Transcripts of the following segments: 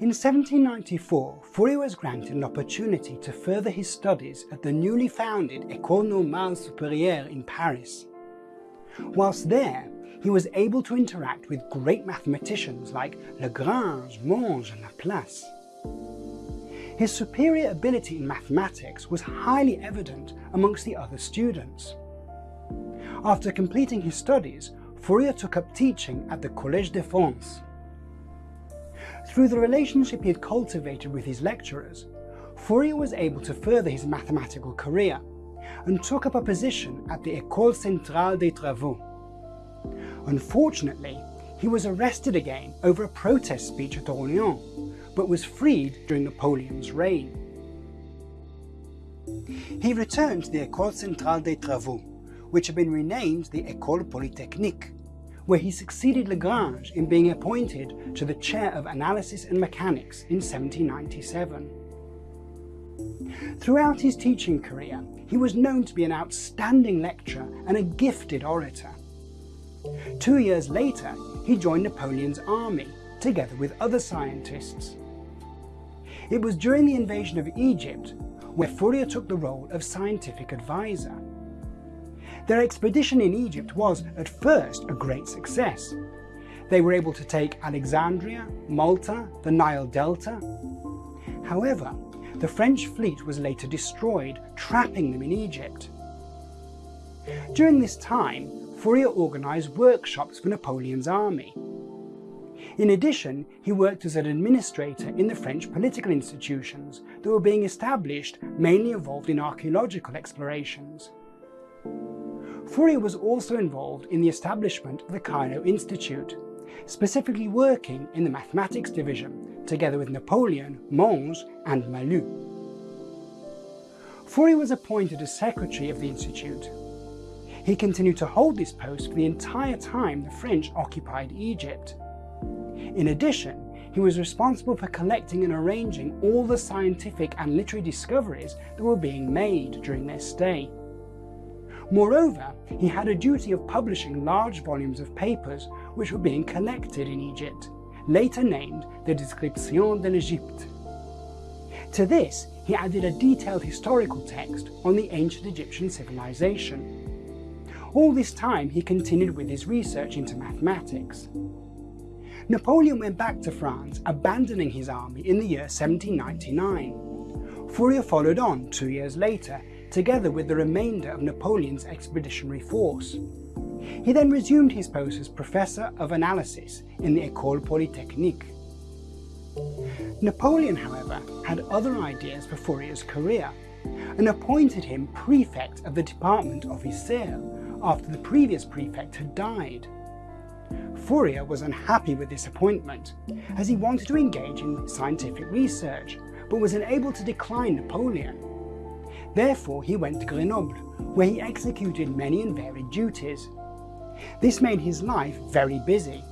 In 1794, Fourier was granted an opportunity to further his studies at the newly founded École Normale Supérieure in Paris. Whilst there, he was able to interact with great mathematicians like Lagrange, Monge and Laplace. His superior ability in mathematics was highly evident amongst the other students. After completing his studies, Fourier took up teaching at the Collège de France. Through the relationship he had cultivated with his lecturers, Fourier was able to further his mathematical career and took up a position at the École Centrale des Travaux. Unfortunately, he was arrested again over a protest speech at Orléans, but was freed during Napoleon's reign. He returned to the École Centrale des Travaux, which had been renamed the École Polytechnique, where he succeeded Lagrange in being appointed to the chair of analysis and mechanics in 1797. Throughout his teaching career, he was known to be an outstanding lecturer and a gifted orator. Two years later, he joined Napoleon's army, together with other scientists. It was during the invasion of Egypt where Fourier took the role of scientific advisor. Their expedition in Egypt was, at first, a great success. They were able to take Alexandria, Malta, the Nile Delta. However, the French fleet was later destroyed, trapping them in Egypt. During this time, Fourier organised workshops for Napoleon's army. In addition, he worked as an administrator in the French political institutions that were being established mainly involved in archaeological explorations. Fourier was also involved in the establishment of the Cairo Institute, specifically working in the mathematics division, together with Napoleon, Monge and Malus. Fourier was appointed as secretary of the institute. He continued to hold this post for the entire time the French occupied Egypt. In addition, he was responsible for collecting and arranging all the scientific and literary discoveries that were being made during their stay. Moreover, he had a duty of publishing large volumes of papers which were being collected in Egypt, later named the Description de l'Égypte. To this, he added a detailed historical text on the ancient Egyptian civilization. All this time he continued with his research into mathematics. Napoleon went back to France, abandoning his army in the year 1799. Fourier followed on two years later together with the remainder of Napoleon's expeditionary force. He then resumed his post as Professor of Analysis in the École Polytechnique. Napoleon, however, had other ideas for Fourier's career and appointed him prefect of the Department of Isère after the previous prefect had died. Fourier was unhappy with this appointment, as he wanted to engage in scientific research, but was unable to decline Napoleon. Therefore, he went to Grenoble, where he executed many and varied duties. This made his life very busy,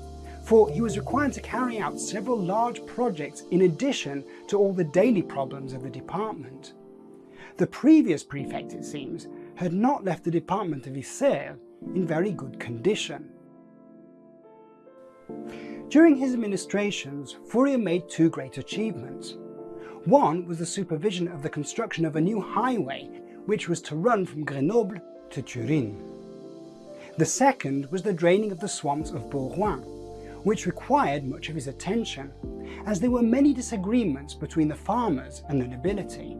for he was required to carry out several large projects in addition to all the daily problems of the department. The previous prefect, it seems, had not left the department of Isère in very good condition. During his administrations, Fourier made two great achievements. One was the supervision of the construction of a new highway, which was to run from Grenoble to Turin. The second was the draining of the swamps of Bourgoin, which required much of his attention, as there were many disagreements between the farmers and the nobility.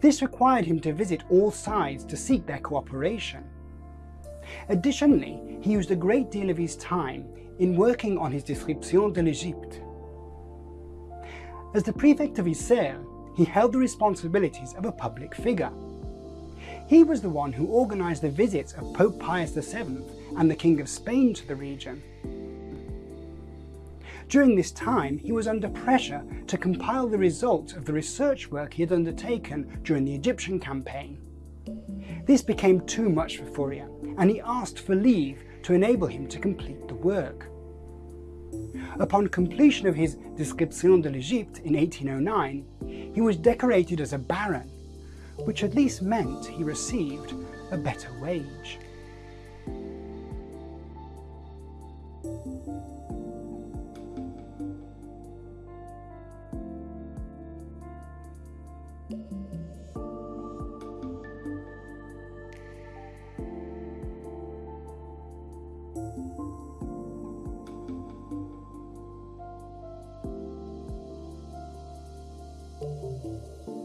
This required him to visit all sides to seek their cooperation. Additionally, he used a great deal of his time in working on his Description de l'Égypte, as the prefect of Isère, he held the responsibilities of a public figure. He was the one who organised the visits of Pope Pius VII and the King of Spain to the region. During this time, he was under pressure to compile the results of the research work he had undertaken during the Egyptian campaign. This became too much for Fourier, and he asked for leave to enable him to complete the work. Upon completion of his Description de l'Égypte in 1809, he was decorated as a baron, which at least meant he received a better wage. Música